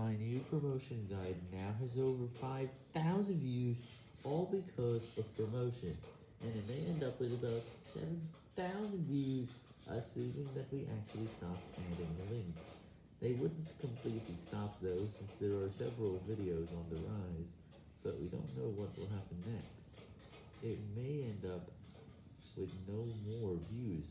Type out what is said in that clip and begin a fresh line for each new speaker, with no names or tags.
My new promotion guide now has over 5,000 views, all because of promotion, and it may end up with about 7,000 views, assuming that we actually stop adding the links. They wouldn't completely stop though, since there are several videos on the rise, but we don't know what will happen next. It may end up with no more views.